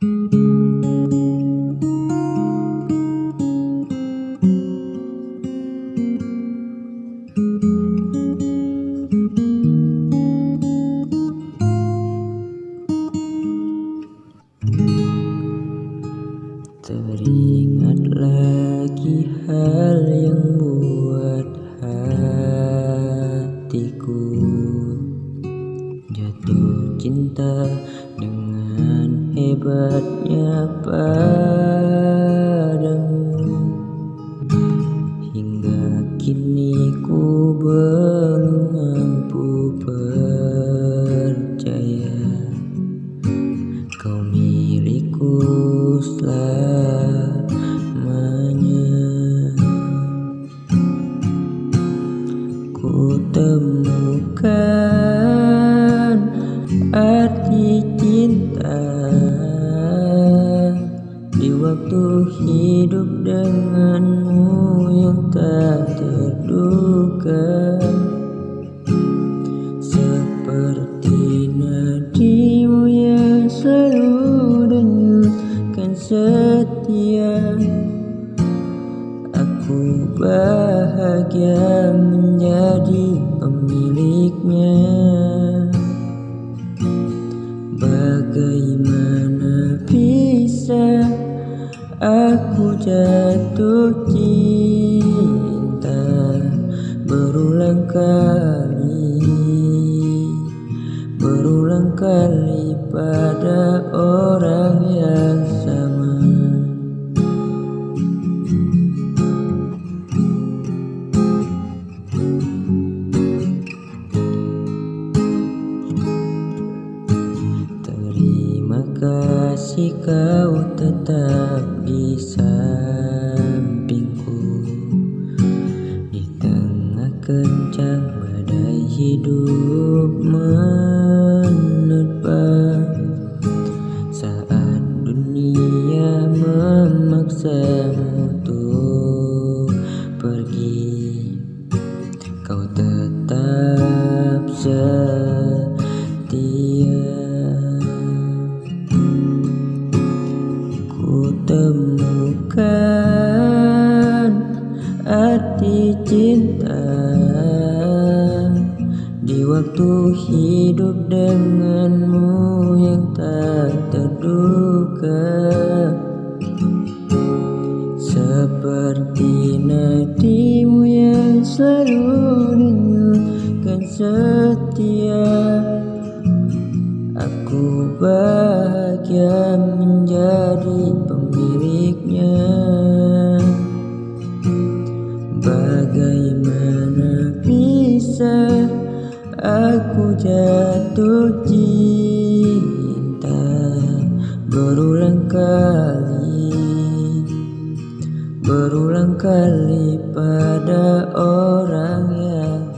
Teringat lagi hal yang buat hatiku. Jatuh cinta dengan hebatnya padamu. Hingga kini ku belum mampu percaya Kau milikku selamanya. Ku temukan arti cinta waktu hidup denganmu yang tak terduga. Seperti nadimu yang selalu denyutkan setia. Aku bahagia menjadi aku jatuh cinta berulang kali Berulang kali pada orang yang sama. Terima kasih kau tetap di sampingku Di tengah kencang badai hidup menerpa Saat dunia memaksamu untuk pergi Kau tetap setia arti cinta. Di waktu hidup denganmu yang tak terduga. Seperti nadimu yang selalu denyutkan setia. Aku bahagia menjadi pemiliknya Bagaimana bisa aku jatuh cinta berulang kali? Berulang kali pada orang yang